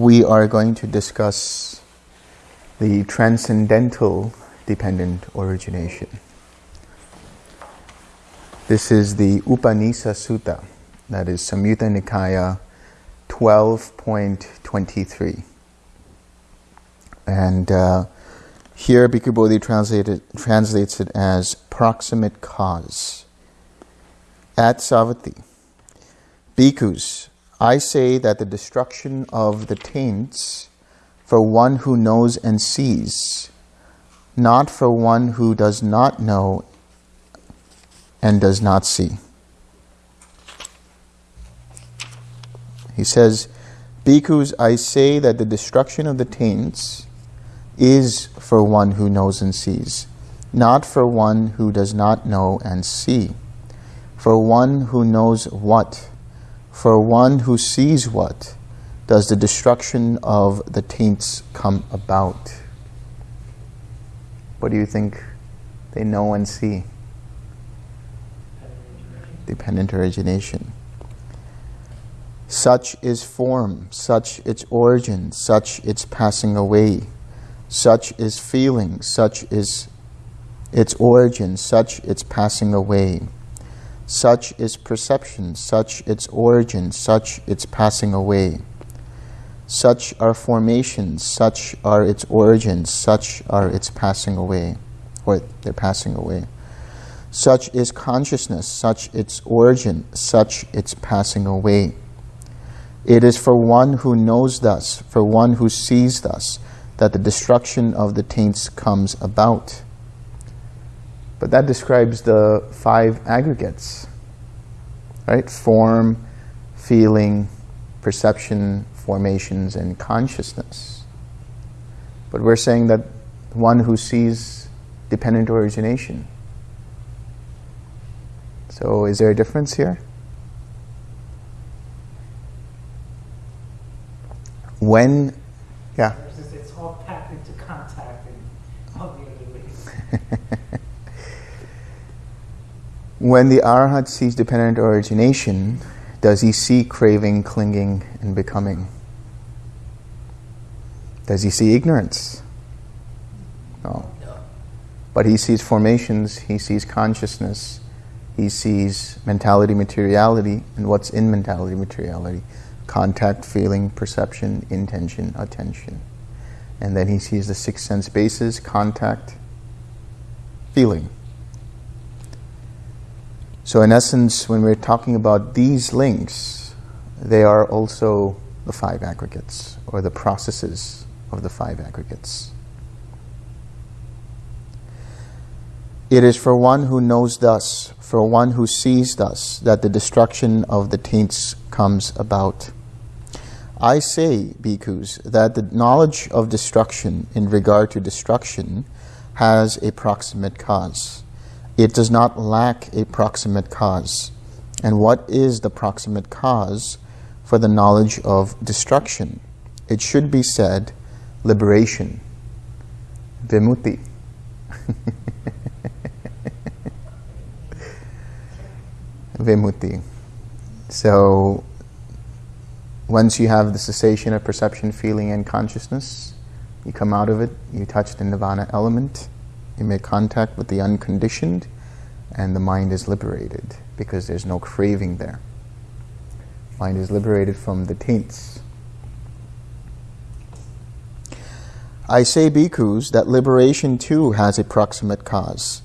we are going to discuss the transcendental dependent origination. This is the Upanisa Sutta, that is Samyutta Nikaya 12.23. And uh, here Bhikkhu Bodhi translates it as proximate cause. At Savatthi, Bhikkhus, I say that the destruction of the taints for one who knows and sees, not for one who does not know and does not see. He says, Bhikkhus, I say that the destruction of the taints is for one who knows and sees, not for one who does not know and see. For one who knows what, for one who sees what, does the destruction of the taints come about? What do you think they know and see? Dependent origination. Such is form, such its origin, such its passing away. Such is feeling, such is its origin, such its passing away. Such is perception, such its origin, such its passing away. Such are formations, such are its origins, such are its passing away, or they're passing away. Such is consciousness, such its origin, such its passing away. It is for one who knows thus, for one who sees thus, that the destruction of the taints comes about. But that describes the five aggregates, right? Form, feeling, perception, formations, and consciousness. But we're saying that one who sees dependent origination. So is there a difference here? When, yeah. It's all packed into contact and all the other ways. When the Arhat sees dependent origination, does he see craving, clinging, and becoming? Does he see ignorance? No. But he sees formations, he sees consciousness, he sees mentality, materiality, and what's in mentality, materiality? Contact, feeling, perception, intention, attention. And then he sees the six sense bases contact, feeling. So, in essence, when we're talking about these links, they are also the five aggregates or the processes of the five aggregates. It is for one who knows thus, for one who sees thus, that the destruction of the taints comes about. I say, bhikkhus, that the knowledge of destruction in regard to destruction has a proximate cause. It does not lack a proximate cause. And what is the proximate cause for the knowledge of destruction? It should be said liberation, vimutti. vimutti. So, once you have the cessation of perception, feeling, and consciousness, you come out of it, you touch the nirvana element, you make contact with the unconditioned, and the mind is liberated because there's no craving there. Mind is liberated from the taints. I say, bhikkhus, that liberation too has a proximate cause.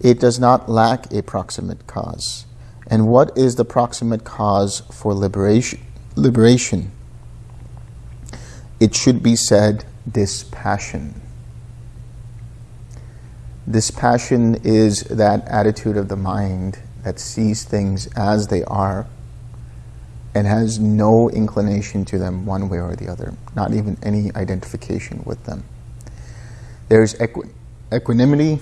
It does not lack a proximate cause. And what is the proximate cause for liberation? Liberation. It should be said dispassion. Dispassion is that attitude of the mind that sees things as they are and has no inclination to them one way or the other, not even any identification with them. There's equi- equanimity,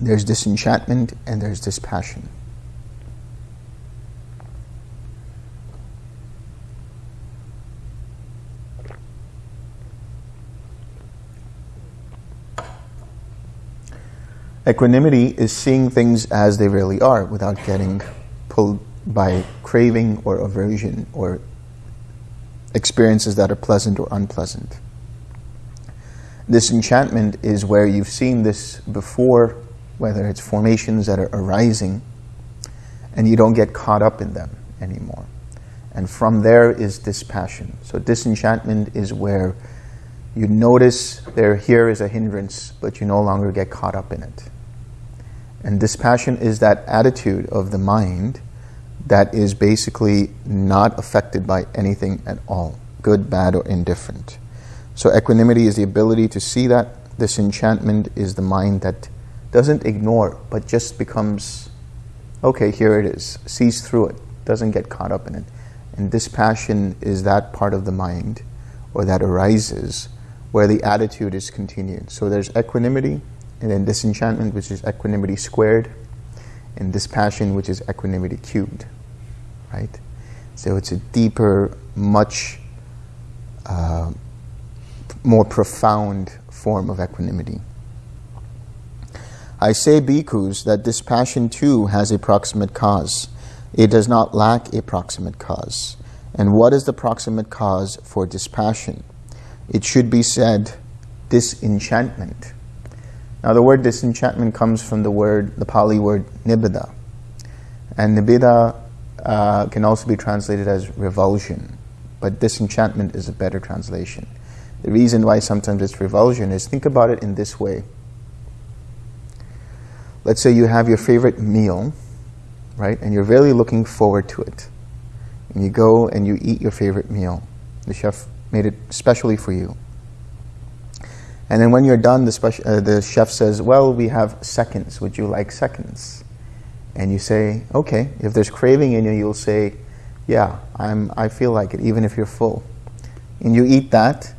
there's disenchantment, and there's dispassion. Equanimity is seeing things as they really are without getting pulled by craving or aversion or experiences that are pleasant or unpleasant. This disenchantment is where you've seen this before, whether it's formations that are arising, and you don't get caught up in them anymore. And from there is dispassion. So disenchantment is where you notice there here is a hindrance, but you no longer get caught up in it. And dispassion is that attitude of the mind that is basically not affected by anything at all, good, bad, or indifferent. So equanimity is the ability to see that. Disenchantment is the mind that doesn't ignore, but just becomes, okay, here it is, sees through it, doesn't get caught up in it. And dispassion is that part of the mind, or that arises, where the attitude is continued. So there's equanimity, and then disenchantment, which is equanimity squared, and dispassion, which is equanimity cubed, right? So it's a deeper, much uh, more profound form of equanimity. I say, bhikkhus, that dispassion too has a proximate cause. It does not lack a proximate cause. And what is the proximate cause for dispassion? It should be said disenchantment. Now, the word disenchantment comes from the word, the Pali word nibbida. And nibbida uh, can also be translated as revulsion, but disenchantment is a better translation. The reason why sometimes it's revulsion is think about it in this way. Let's say you have your favorite meal, right, and you're really looking forward to it. And you go and you eat your favorite meal. The chef made it specially for you. And then when you're done, the, uh, the chef says, Well, we have seconds. Would you like seconds? And you say, Okay. If there's craving in you, you'll say, Yeah, I'm, I feel like it, even if you're full. And you eat that,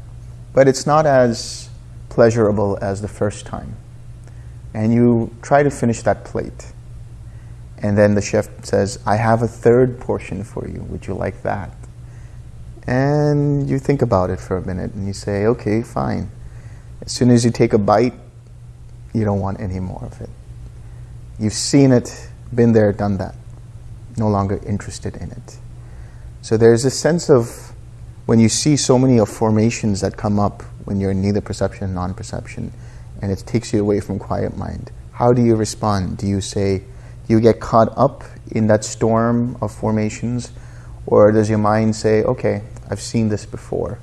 but it's not as pleasurable as the first time. And you try to finish that plate. And then the chef says, I have a third portion for you. Would you like that? And you think about it for a minute and you say, Okay, fine. As soon as you take a bite, you don't want any more of it. You've seen it, been there, done that. No longer interested in it. So there's a sense of when you see so many of formations that come up when you're in neither perception and non-perception, and it takes you away from quiet mind. How do you respond? Do you say, do you get caught up in that storm of formations, or does your mind say, okay, I've seen this before,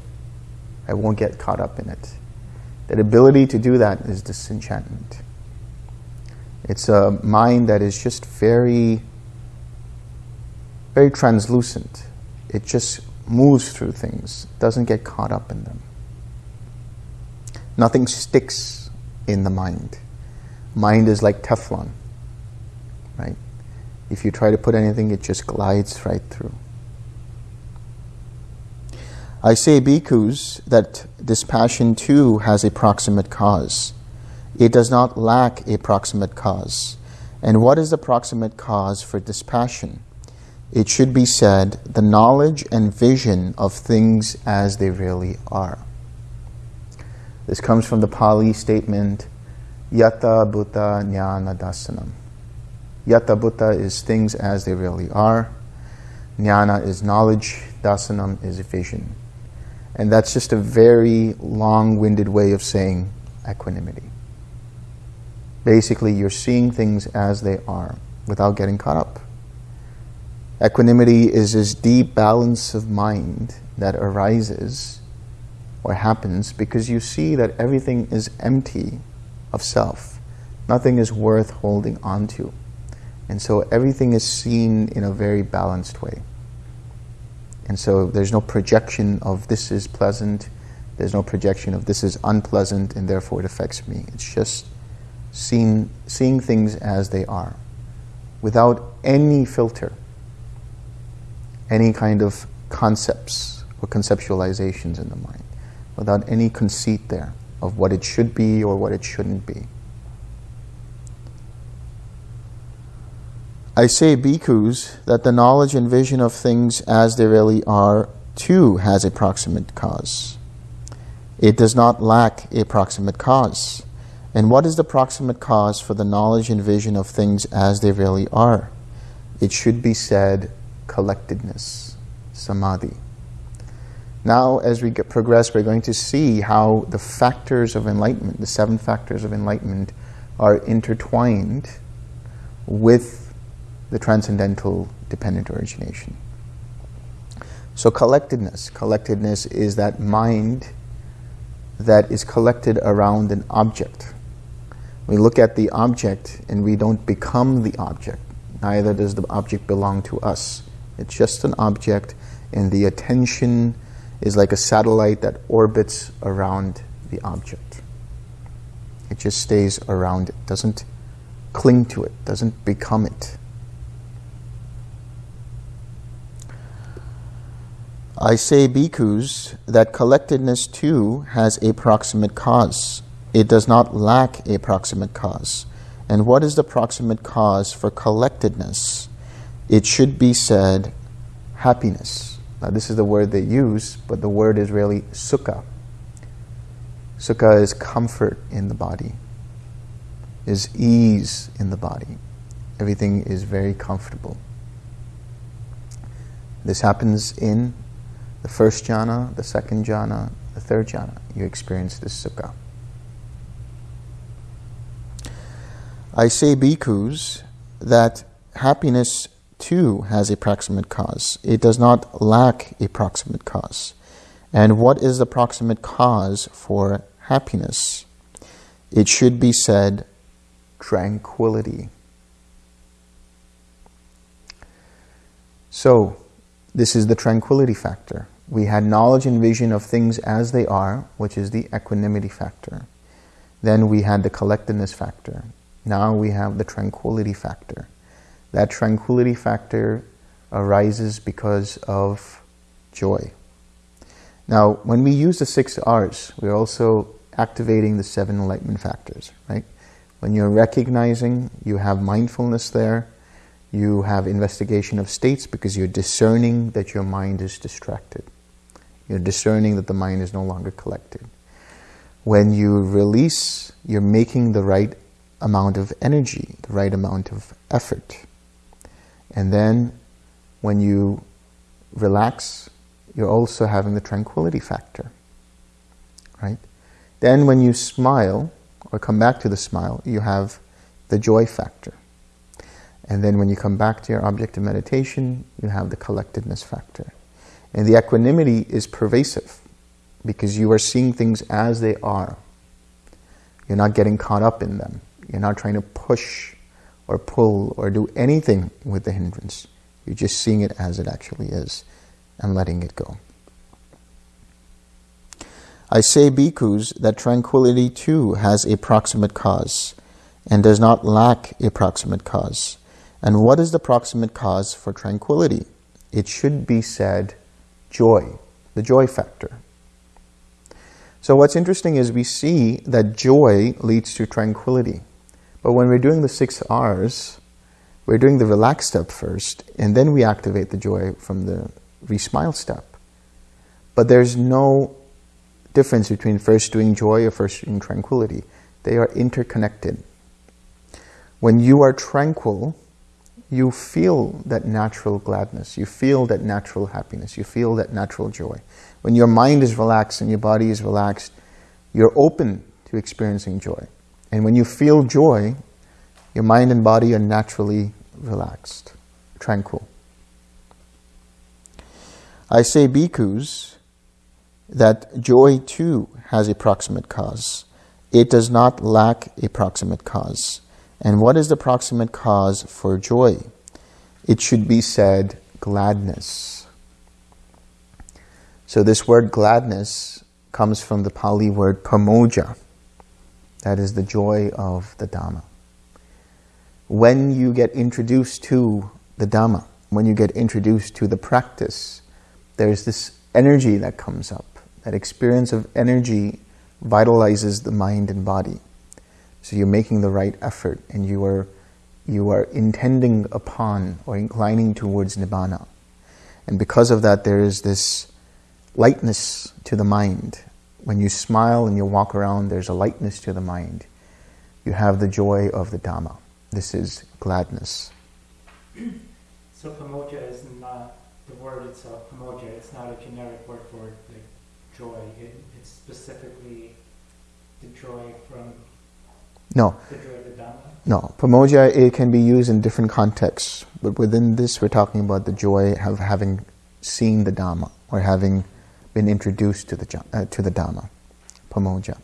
I won't get caught up in it? That ability to do that is disenchantment. It's a mind that is just very, very translucent. It just moves through things, doesn't get caught up in them. Nothing sticks in the mind. Mind is like Teflon, right? If you try to put anything, it just glides right through. I say, bhikkhus, that dispassion too has a proximate cause. It does not lack a proximate cause. And what is the proximate cause for dispassion? It should be said, the knowledge and vision of things as they really are. This comes from the Pali statement, Yata Bhuta Jnana Dasanam. Yata Bhuta is things as they really are. Jnana is knowledge. Dasanam is vision. And that's just a very long winded way of saying equanimity. Basically, you're seeing things as they are without getting caught up. Equanimity is this deep balance of mind that arises or happens because you see that everything is empty of self. Nothing is worth holding on to. And so everything is seen in a very balanced way. And so there's no projection of this is pleasant, there's no projection of this is unpleasant, and therefore it affects me. It's just seeing, seeing things as they are, without any filter. any kind of concepts or conceptualizations in the mind, without any conceit there of what it should be or what it shouldn't be. I say, bhikkhus, that the knowledge and vision of things as they really are too has a proximate cause. It does not lack a proximate cause. And what is the proximate cause for the knowledge and vision of things as they really are? It should be said collectedness, samadhi. Now, as we progress, we're going to see how the factors of enlightenment, the seven factors of enlightenment, are intertwined with the transcendental dependent origination. So, collectedness. Collectedness is that mind that is collected around an object. We look at the object and we don't become the object. Neither does the object belong to us. It's just an object, and the attention is like a satellite that orbits around the object. It just stays around it, doesn't cling to it, doesn't become it. I say, bhikkhus, that collectedness too has a proximate cause. It does not lack a proximate cause. And what is the proximate cause for collectedness? It should be said happiness. Now, this is the word they use, but the word is really sukha. Sukha is comfort in the body, is ease in the body. Everything is very comfortable. This happens in first jhana, the second jhana, the third jhana. You experience this sukha. I say, bhikkhus, that happiness too has a proximate cause. It does not lack a proximate cause. And what is the proximate cause for happiness? It should be said tranquility. So, this is the tranquility factor. We had knowledge and vision of things as they are, which is the equanimity factor. Then we had the collectedness factor. Now we have the tranquility factor. That tranquility factor arises because of joy. Now, when we use the six R's, we're also activating the seven enlightenment factors, right? When you're recognizing, you have mindfulness there, you have investigation of states because you're discerning that your mind is distracted. You're discerning that the mind is no longer collected. When you release, you're making the right amount of energy, the right amount of effort. And then when you relax, you're also having the tranquility factor, right? Then when you smile, or come back to the smile, you have the joy factor. And then when you come back to your object of meditation, you have the collectedness factor. And the equanimity is pervasive because you are seeing things as they are. You're not getting caught up in them. You're not trying to push or pull or do anything with the hindrance. You're just seeing it as it actually is and letting it go. I say, bhikkhus, that tranquility too has a proximate cause and does not lack a proximate cause. And what is the proximate cause for tranquility? It should be said joy, the joy factor. So what's interesting is we see that joy leads to tranquility. But when we're doing the six R's, we're doing the relax step first, and then we activate the joy from the re-smile step. But there's no difference between first doing joy or first doing tranquility. They are interconnected. When you are tranquil, you feel that natural gladness, you feel that natural happiness, you feel that natural joy. When your mind is relaxed and your body is relaxed, you're open to experiencing joy. And when you feel joy, your mind and body are naturally relaxed, tranquil. I say, bhikkhus, that joy too has a proximate cause. It does not lack a proximate cause. And what is the proximate cause for joy? It should be said gladness. So this word gladness comes from the Pali word pamojja. That is the joy of the Dhamma. When you get introduced to the Dhamma, when you get introduced to the practice, there's this energy that comes up. That experience of energy vitalizes the mind and body. So you're making the right effort and you are, you are intending upon or inclining towards Nibbana. And because of that, there is this lightness to the mind. When you smile and you walk around, there's a lightness to the mind. You have the joy of the Dhamma. This is gladness. So pamojja is not the word itself, pamojja, it's not a generic word for like joy. It, it's specifically the joy from No, the joy of the Dhamma. no. Pamojja, it can be used in different contexts. But within this, we're talking about the joy of having seen the Dhamma or having been introduced to the, uh, to the Dhamma. Pamojja.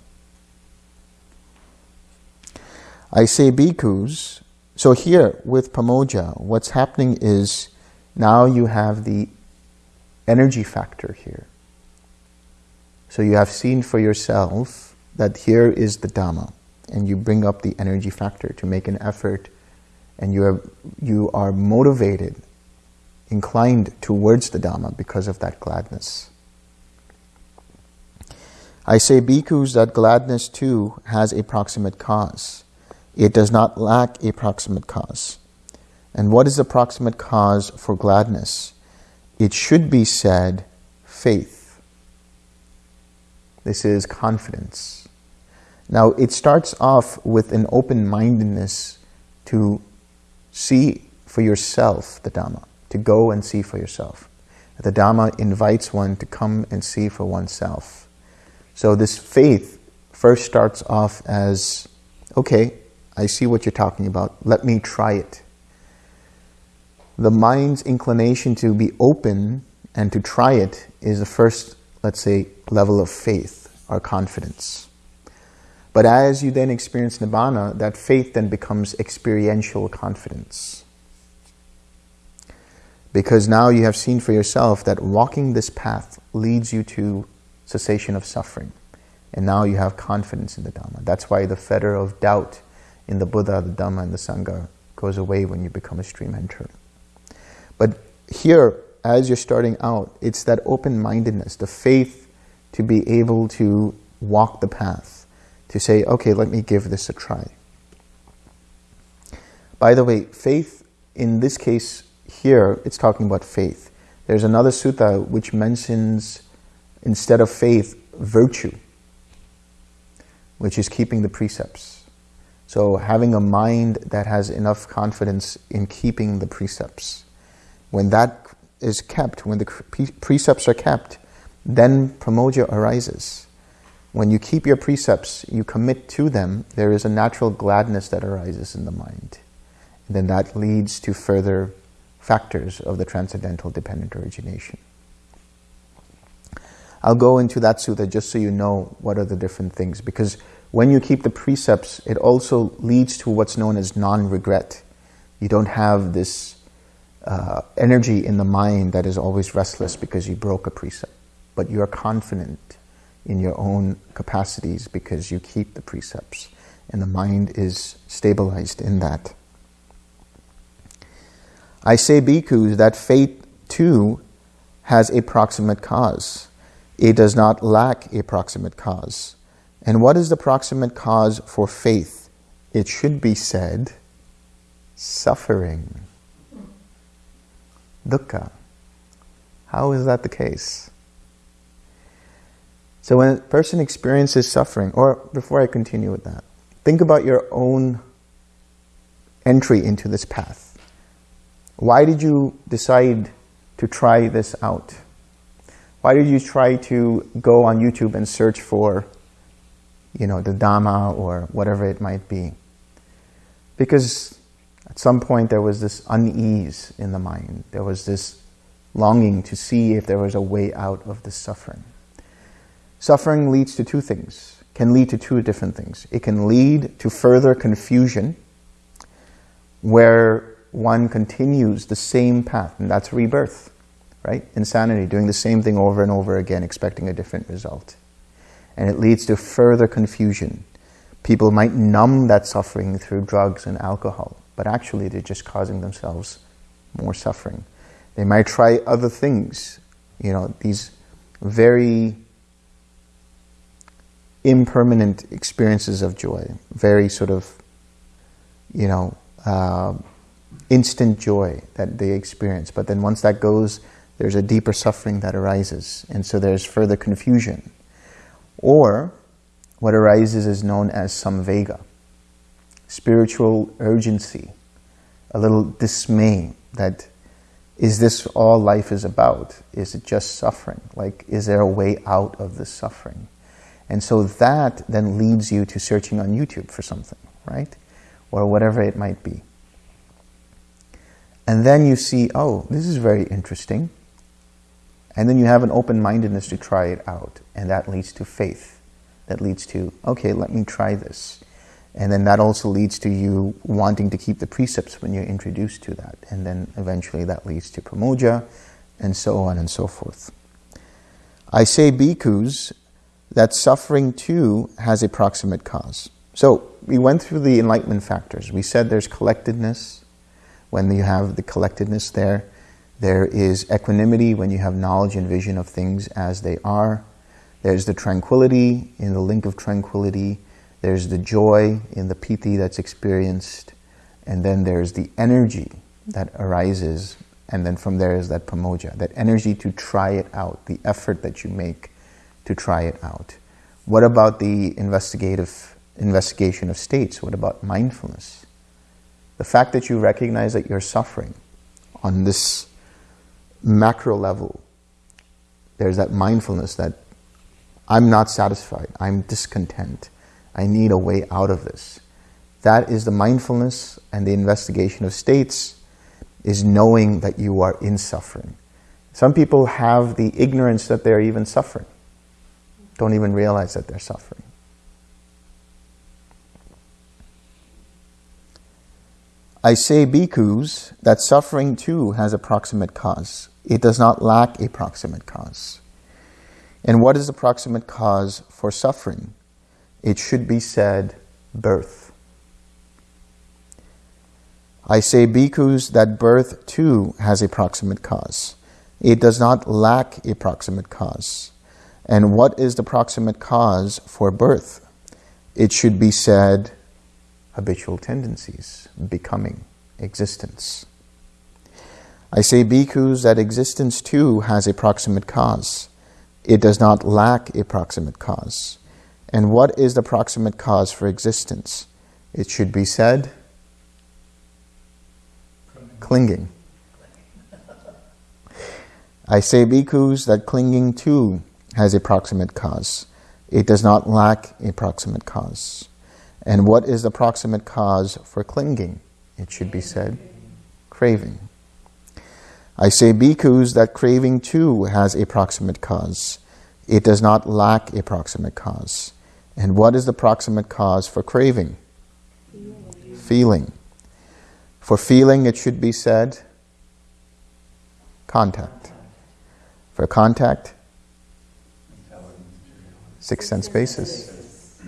I say bhikkhus. So here with Pamojja, what's happening is now you have the energy factor here. So you have seen for yourself that here is the Dhamma, and you bring up the energy factor to make an effort, and you are, you are motivated, inclined towards the Dhamma because of that gladness. I say, bhikkhus, that gladness too has a proximate cause. It does not lack a proximate cause. And what is the proximate cause for gladness? It should be said, faith. This is confidence. Now, it starts off with an open mindedness to see for yourself the Dhamma, to go and see for yourself. The Dhamma invites one to come and see for oneself. So, this faith first starts off as okay, I see what you're talking about, let me try it. The mind's inclination to be open and to try it is the first, let's say, level of faith or confidence. But as you then experience Nibbana, that faith then becomes experiential confidence. Because now you have seen for yourself that walking this path leads you to cessation of suffering. And now you have confidence in the Dhamma. That's why the fetter of doubt in the Buddha, the Dhamma, and the Sangha goes away when you become a stream enterer. But here, as you're starting out, it's that open-mindedness, the faith to be able to walk the path, to say, okay, let me give this a try. By the way, faith, in this case here, it's talking about faith. There's another sutta which mentions, instead of faith, virtue, which is keeping the precepts. So having a mind that has enough confidence in keeping the precepts. When that is kept, when the precepts are kept, then pamojja arises. When you keep your precepts, you commit to them, there is a natural gladness that arises in the mind. And then that leads to further factors of the transcendental dependent origination. I'll go into that sutta just so you know what are the different things, because when you keep the precepts, it also leads to what's known as non-regret. You don't have this uh, energy in the mind that is always restless because you broke a precept, but you are confident in your own capacities because you keep the precepts, and the mind is stabilized in that. I say, bhikkhus, that faith too has a proximate cause. It does not lack a proximate cause. And what is the proximate cause for faith? It should be said, suffering. Dukkha. How is that the case? So when a person experiences suffering, or before I continue with that, think about your own entry into this path. Why did you decide to try this out? Why did you try to go on YouTube and search for, you know, the Dhamma or whatever it might be? Because at some point there was this unease in the mind. There was this longing to see if there was a way out of the suffering. Suffering leads to two things, can lead to two different things. It can lead to further confusion, where one continues the same path, and that's rebirth, right? Insanity, doing the same thing over and over again, expecting a different result. And it leads to further confusion. People might numb that suffering through drugs and alcohol, but actually they're just causing themselves more suffering. They might try other things, you know, these very impermanent experiences of joy, very sort of, you know, uh, instant joy that they experience. But then once that goes, there's a deeper suffering that arises. And so there's further confusion. Or what arises is known as samvega, spiritual urgency, a little dismay that is this all life is about? Is it just suffering? Like, is there a way out of this suffering? And so that then leads you to searching on YouTube for something, right? Or whatever it might be. And then you see, oh, this is very interesting. And then you have an open-mindedness to try it out. And that leads to faith. That leads to, okay, let me try this. And then that also leads to you wanting to keep the precepts when you're introduced to that. And then eventually that leads to pramoja, and so on and so forth. I say bhikkhus that suffering too has a proximate cause. So we went through the enlightenment factors. We said there's collectedness, when you have the collectedness there. There is equanimity when you have knowledge and vision of things as they are. There's the tranquility in the link of tranquility. There's the joy in the piti that's experienced. And then there's the energy that arises. And then from there is that pramoja, that energy to try it out, the effort that you make to try it out. What about the investigative investigation of states? What about mindfulness? The fact that you recognize that you're suffering on this macro level, there's that mindfulness that I'm not satisfied, I'm discontent, I need a way out of this. That is the mindfulness and the investigation of states is knowing that you are in suffering. Some people have the ignorance that they're even suffering, don't even realize that they're suffering. I say, bhikkhus, that suffering too has a proximate cause. It does not lack a proximate cause. And what is the proximate cause for suffering? It should be said, birth. I say, bhikkhus, that birth too has a proximate cause. It does not lack a proximate cause. And what is the proximate cause for birth? It should be said, habitual tendencies, becoming, existence. I say, bhikkhus, that existence too has a proximate cause. It does not lack a proximate cause. And what is the proximate cause for existence? It should be said, clinging. I say, bhikkhus, that clinging too has a proximate cause. It does not lack a proximate cause. And what is the proximate cause for clinging? It should be said, craving. I say, bhikkhus, that craving too has a proximate cause. It does not lack a proximate cause. And what is the proximate cause for craving? Feeling. feeling. For feeling, it should be said, contact. For contact, six sense bases.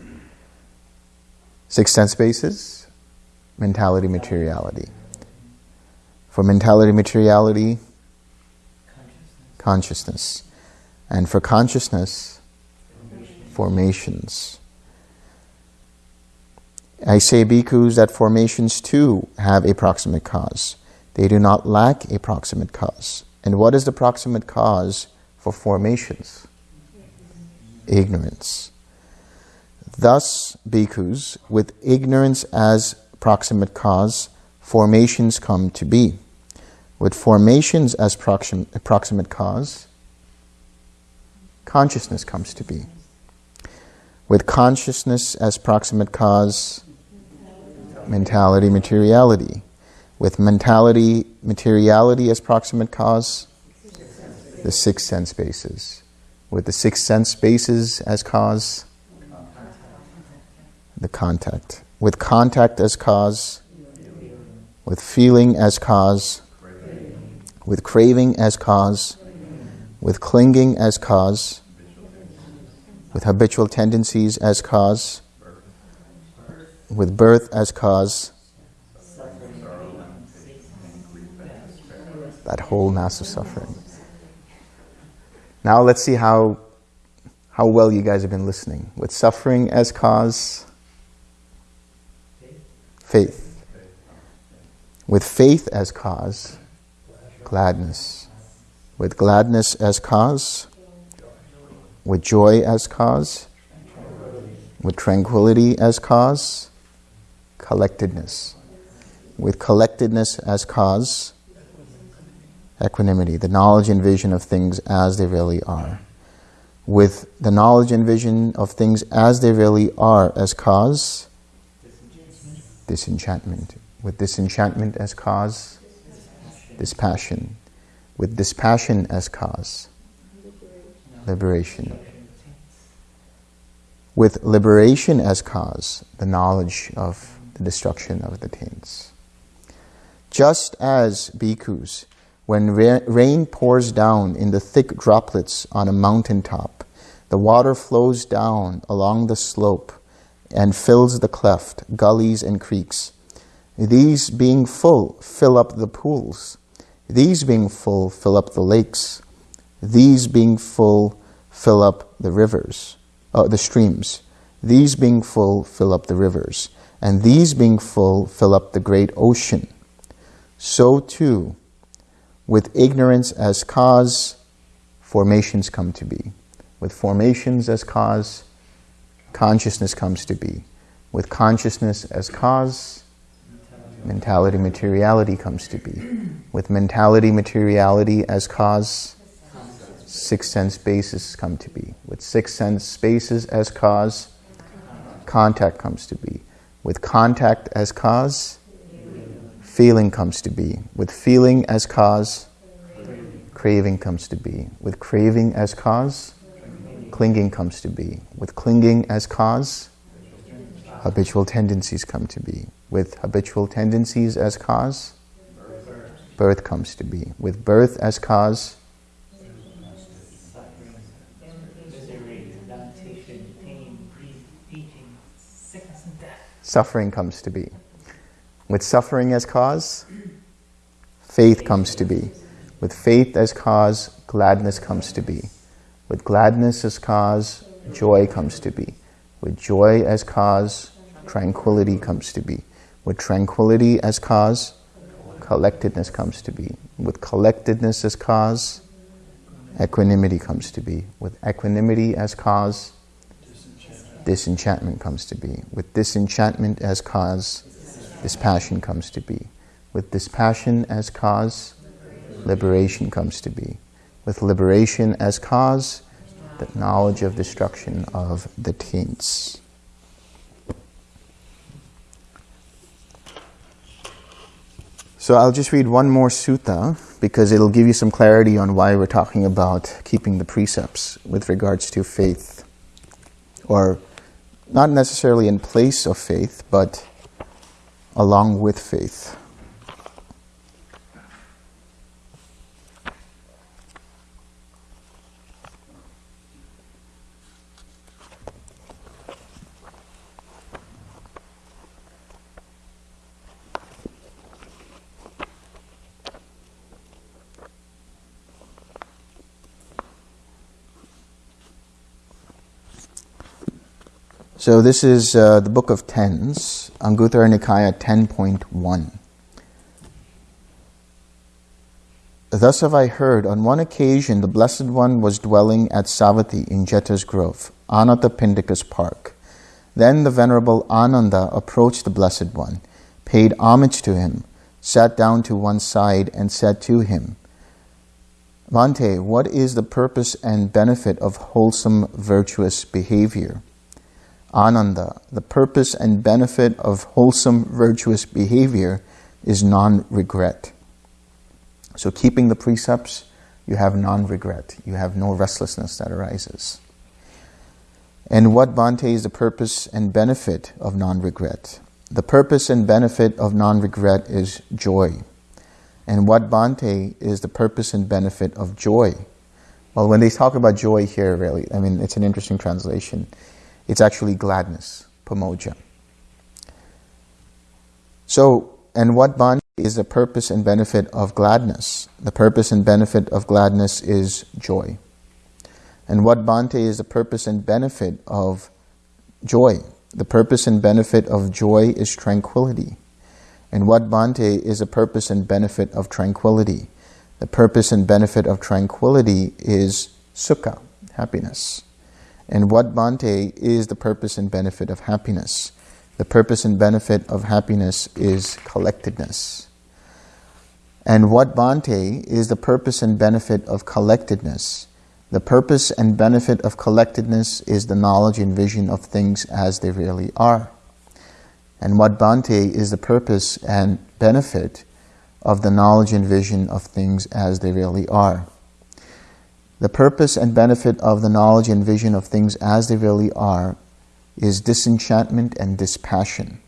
Six sense bases, mentality, materiality. For mentality, materiality, consciousness. And for consciousness, formations. I say, bhikkhus, that formations too have a proximate cause. They do not lack a proximate cause. And what is the proximate cause for formations? Ignorance. Thus, bhikkhus, with ignorance as proximate cause, formations come to be. With formations as proxim proximate cause, consciousness comes to be. With consciousness as proximate cause, mentality, materiality. With mentality, materiality as proximate cause, the six sense bases. With the six sense bases as cause, the contact. With contact as cause, with feeling as cause, with craving as cause, with clinging as cause, with habitual tendencies as cause, with birth as cause, that whole mass of suffering. Now let's see how, how well you guys have been listening. With suffering as cause, faith. With faith as cause, gladness. With gladness as cause, with joy as cause, with tranquility as cause, collectedness. With collectedness as cause, equanimity, the knowledge and vision of things as they really are. With the knowledge and vision of things as they really are as cause, disenchantment. With disenchantment as cause, dispassion. With dispassion as cause, liberation. With liberation as cause, the knowledge of the destruction of the taints. Just as bhikkhus, when ra- rain pours down in the thick droplets on a mountain top, the water flows down along the slope and fills the cleft, gullies and creeks. These being full, fill up the pools. These being full, fill up the lakes. These being full, fill up the rivers, uh, the streams. These being full, fill up the rivers. And these being full, fill up the great ocean. So too, with ignorance as cause, formations come to be. With formations as cause, consciousness comes to be. With consciousness as cause, mentality materiality comes to be. With mentality materiality as cause, six sense bases come to be. With six sense bases as cause, contact comes to be. With contact as cause, feeling comes to be. With feeling as cause, craving comes to be. With craving as cause, clinging comes to be. With clinging as cause, habitual tendencies come to be. With habitual tendencies as cause, birth comes to be. With birth as cause, suffering comes to be. With suffering as cause, faith comes to be. With faith as cause, gladness comes to be. With gladness as cause, joy comes to be. With joy as cause, tranquility comes to be. With tranquility as cause, collectedness comes to be. With collectedness as cause, equanimity comes to be. With equanimity as cause, disenchantment comes to be. With disenchantment as cause, dispassion comes to be. With dispassion as cause, liberation comes to be. With liberation as cause, the knowledge of destruction of the taints. So I'll just read one more sutta because it'll give you some clarity on why we're talking about keeping the precepts with regards to faith. Or not necessarily in place of faith, but along with faith. So this is uh, the Book of Tens, Anguttara Nikaya 10.1. Thus have I heard, on one occasion the Blessed One was dwelling at Savatthi in Jeta's Grove, Anathapindika's park. Then the Venerable Ananda approached the Blessed One, paid homage to him, sat down to one side, and said to him, Bhante, what is the purpose and benefit of wholesome virtuous behavior? Ananda, the purpose and benefit of wholesome virtuous behavior is non regret. So, keeping the precepts, you have non regret, you have no restlessness that arises. And what Bhante is the purpose and benefit of non regret? The purpose and benefit of non regret is joy. And what Bhante is the purpose and benefit of joy? Well, when they talk about joy here, really, I mean, it's an interesting translation. It's actually gladness, pamojja. So, and what Bhante is the purpose and benefit of gladness. The purpose and benefit of gladness is joy. And what Bhante is the purpose and benefit of joy? The purpose and benefit of joy is tranquility. And what Bhante is the purpose and benefit of tranquility? The purpose and benefit of tranquility is sukha, happiness. And what Bhante is the purpose and benefit of happiness? The purpose and benefit of happiness is collectedness. And what Bhante is the purpose and benefit of collectedness? The purpose and benefit of collectedness is the knowledge and vision of things as they really are. And what Bhante is the purpose and benefit of the knowledge and vision of things as they really are. The purpose and benefit of the knowledge and vision of things as they really are is disenchantment and dispassion.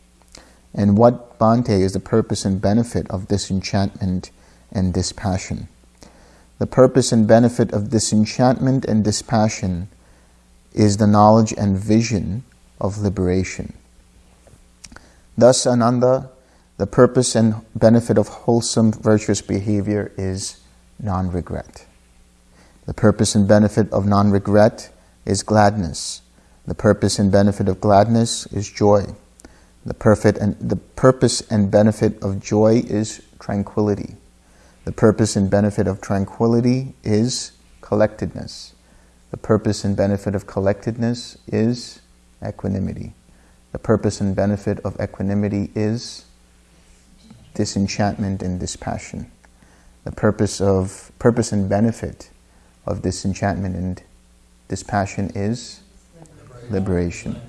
And what Bhante is the purpose and benefit of disenchantment and dispassion? The purpose and benefit of disenchantment and dispassion is the knowledge and vision of liberation. Thus, Ananda, the purpose and benefit of wholesome virtuous behavior is non-regret. The purpose and benefit of non-regret is gladness. The purpose and benefit of gladness is joy. The, perfect and, the purpose and benefit of joy is tranquility. The purpose and benefit of tranquility is collectedness. The purpose and benefit of collectedness is equanimity. The purpose and benefit of equanimity is disenchantment and dispassion. The purpose of purpose and benefit of disenchantment and dispassion is liberation.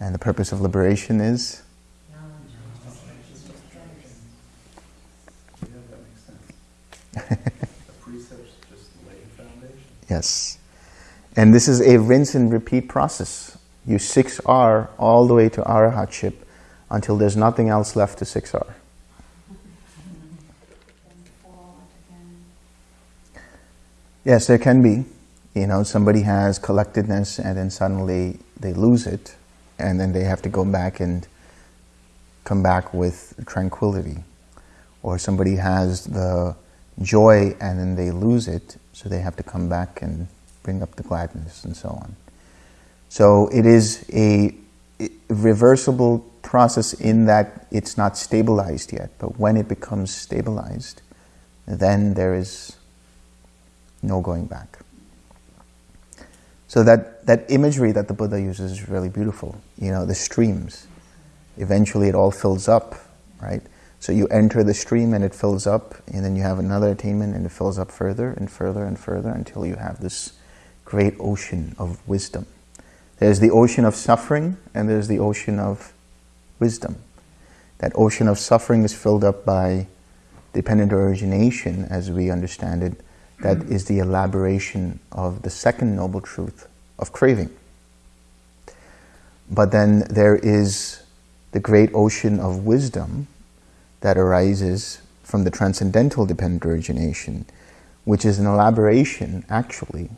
And the purpose of liberation is yes. And this is a rinse and repeat process. You 6R all the way to arahatship until there's nothing else left to 6R. Yes, there can be. You know, somebody has collectedness and then suddenly they lose it and then they have to go back and come back with tranquility. Or somebody has the joy and then they lose it, so they have to come back and bring up the gladness and so on. So it is a reversible process in that it's not stabilized yet, but when it becomes stabilized, then there is no going back. So that, that imagery that the Buddha uses is really beautiful. You know, the streams. Eventually it all fills up, right? So you enter the stream and it fills up, and then you have another attainment and it fills up further and further and further until you have this great ocean of wisdom. There's the ocean of suffering and there's the ocean of wisdom. That ocean of suffering is filled up by dependent origination as we understand it. That is the elaboration of the second noble truth of craving. But then there is the great ocean of wisdom that arises from the transcendental dependent origination, which is an elaboration, actually,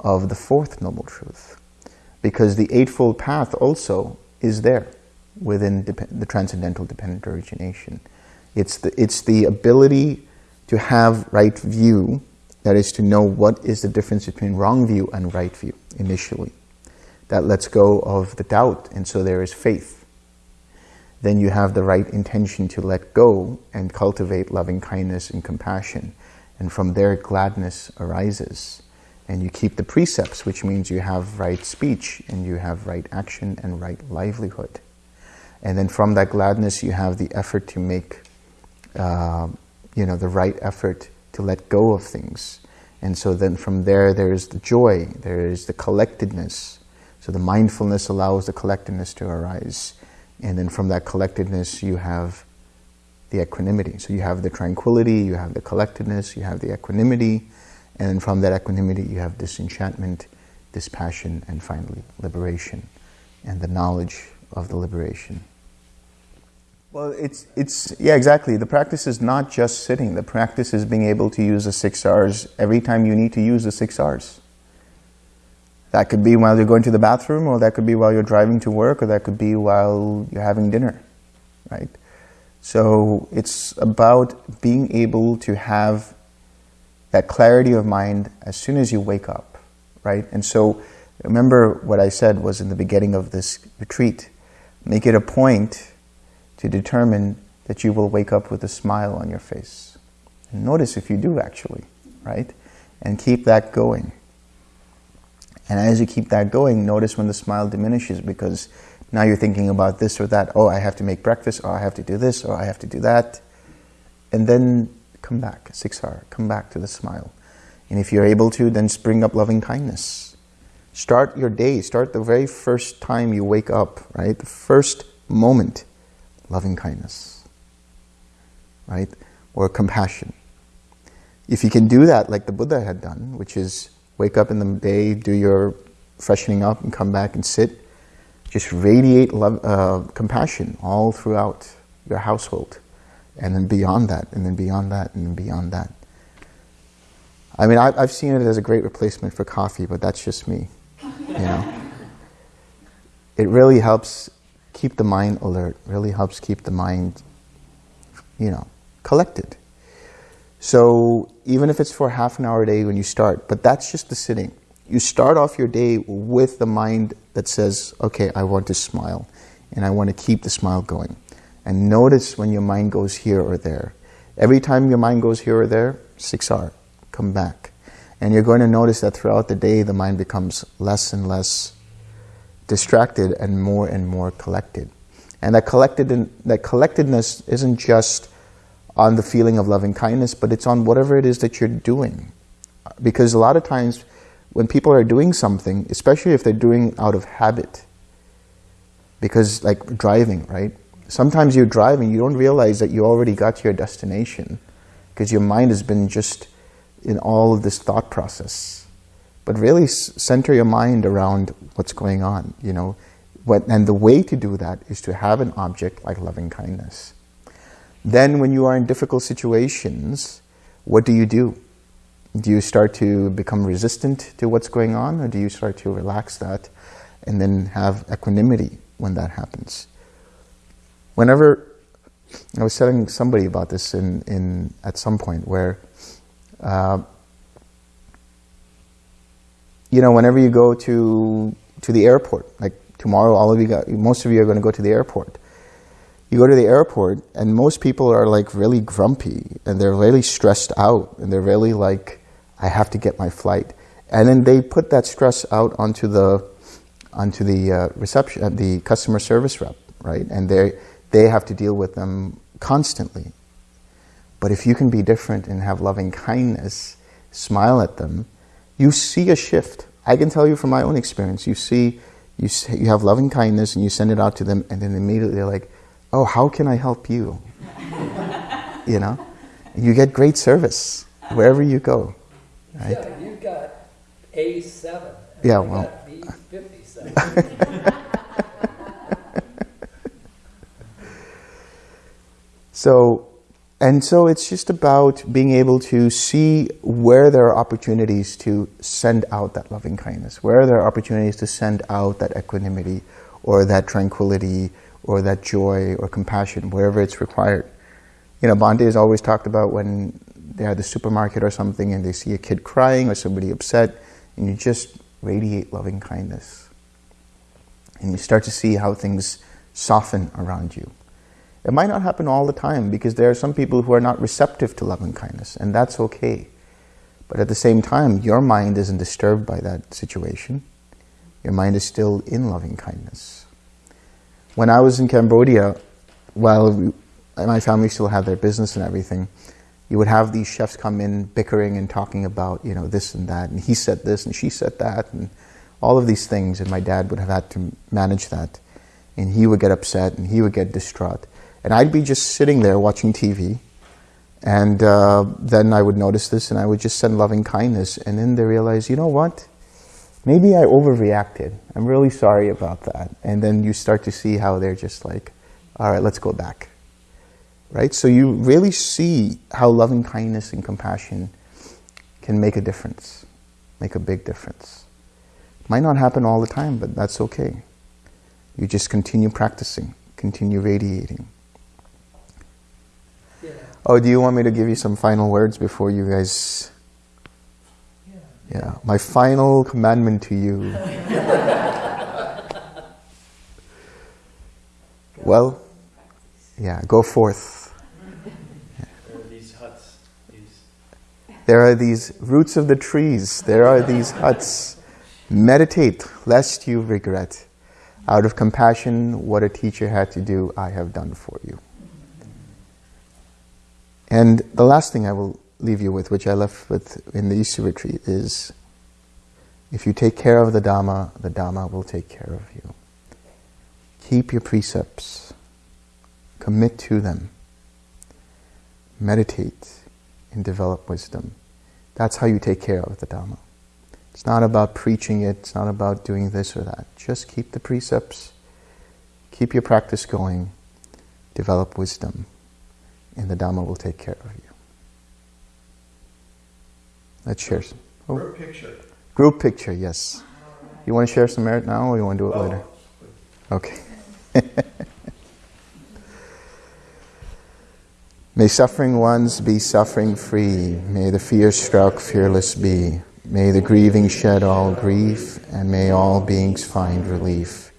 of the fourth noble truth. Because the Eightfold Path also is there within the transcendental dependent origination. It's the, it's the ability to have right view, that is to know what is the difference between wrong view and right view initially. That lets go of the doubt, and so there is faith then you have the right intention to let go and cultivate loving kindness and compassion. And from there, gladness arises. And you keep the precepts, which means you have right speech and you have right action and right livelihood. And then from that gladness, you have the effort to make, uh, you know, the right effort to let go of things. And so then from there, there is the joy, there is the collectedness. So the mindfulness allows the collectedness to arise. And then from that collectedness, you have the equanimity. So you have the tranquility, you have the collectedness, you have the equanimity, and from that equanimity, you have disenchantment, dispassion, and finally liberation, and the knowledge of the liberation. Well, it's, it's, yeah, exactly. The practice is not just sitting. The practice is being able to use the six R's every time you need to use the six R's. That could be while you're going to the bathroom, or that could be while you're driving to work, or that could be while you're having dinner, right? So it's about being able to have that clarity of mind as soon as you wake up, right? And so remember what I said was in the beginning of this retreat, make it a point to determine that you will wake up with a smile on your face. And notice if you do actually, right? And keep that going. And as you keep that going, notice when the smile diminishes because now you're thinking about this or that. Oh, I have to make breakfast, or I have to do this, or I have to do that. And then come back, 6R, come back to the smile. And if you're able to, then spring up loving kindness. Start your day, start the very first time you wake up, right? The first moment, loving kindness, right? Or compassion. If you can do that like the Buddha had done, which is wake up in the day, do your freshening up and come back and sit, just radiate love, uh, compassion all throughout your household and then beyond that, and then beyond that, and then beyond that. I mean, I, I've seen it as a great replacement for coffee, but that's just me. You know, it really helps keep the mind alert. Really helps keep the mind, you know, collected. So even if it's for half an hour a day when you start, but that's just the sitting. You start off your day with the mind that says, "Okay, I want to smile, and I want to keep the smile going." and notice when your mind goes here or there. Every time your mind goes here or there, 6R, come back. And you're going to notice that throughout the day, the mind becomes less and less distracted and more and more collected. And that, collected that collectedness isn't just on the feeling of loving kindness, but it's on whatever it is that you're doing. Because a lot of times when people are doing something, especially if they're doing out of habit, because like driving, right? sometimes you're driving, you don't realize that you already got to your destination because your mind has been just in all of this thought process. But really center your mind around what's going on, you know. What, and the way to do that is to have an object like loving kindness. Then when you are in difficult situations, what do you do? Do you start to become resistant to what's going on or do you start to relax that and then have equanimity when that happens? whenever I was telling somebody about this in, in at some point where, uh, you know, whenever you go to to the airport, like tomorrow, all of you got, most of you are going to go to the airport. You go to the airport, and most people are like really grumpy, and they're really stressed out, and they're really like, I have to get my flight, and then they put that stress out onto the onto the uh, reception, uh, the customer service rep, right, and they they have to deal with them constantly. But if you can be different and have loving kindness, smile at them, you see a shift. I can tell you from my own experience, you see, you, see, you have loving kindness and you send it out to them and then immediately they're like, oh, how can I help you? you know? You get great service wherever you go. Right? Yeah, you got A7. Yeah, well. B57. So, and so it's just about being able to see where there are opportunities to send out that loving kindness, where there are opportunities to send out that equanimity or that tranquility or that joy or compassion, wherever it's required. You know, Bhante has always talked about when they're at the supermarket or something and they see a kid crying or somebody upset, and you just radiate loving kindness. And you start to see how things soften around you. It might not happen all the time because there are some people who are not receptive to love and kindness, and that's okay. But at the same time, your mind isn't disturbed by that situation. Your mind is still in loving kindness. When I was in Cambodia, while we, my family still had their business and everything, you would have these chefs come in bickering and talking about, you know, this and that, and he said this and she said that, and all of these things, and my dad would have had to manage that. And he would get upset and he would get distraught. And I'd be just sitting there watching TV, and uh, then I would notice this, and I would just send loving kindness, and then they realize, you know what? Maybe I overreacted. I'm really sorry about that. And then you start to see how they're just like, all right, let's go back. Right? So you really see how loving kindness and compassion can make a difference, make a big difference. Might not happen all the time, but that's okay. You just continue practicing, continue radiating Oh, do you want me to give you some final words before you guys? Yeah. Yeah, my final commandment to you. well, yeah, go forth. There are these huts, these There are these roots of the trees, there are these huts. Meditate lest you regret. Out of compassion, what a teacher had to do, I have done for you. And the last thing I will leave you with, which I left with in the Easter retreat, is if you take care of the Dhamma, the Dhamma will take care of you. Keep your precepts, commit to them, meditate, and develop wisdom. That's how you take care of the Dhamma. It's not about preaching it, it's not about doing this or that. Just keep the precepts, keep your practice going, develop wisdom, and the Dhamma will take care of you. Let's share some. Oh. Group picture. Group picture, yes. You want to share some merit now or you want to do it Oh. later? Okay. May suffering ones be suffering free. May the fear struck fearless be. May the grieving shed all grief, and may all beings find relief.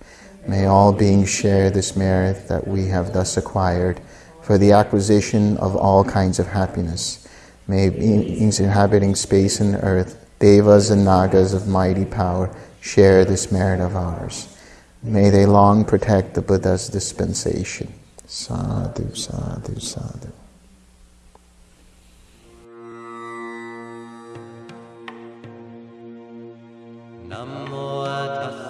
May all beings share this merit that we have thus acquired for the acquisition of all kinds of happiness. May beings inhabiting space and earth, devas and nagas of mighty power, share this merit of ours. May they long protect the Buddha's dispensation. Sadhu, sadhu, sadhu. Namo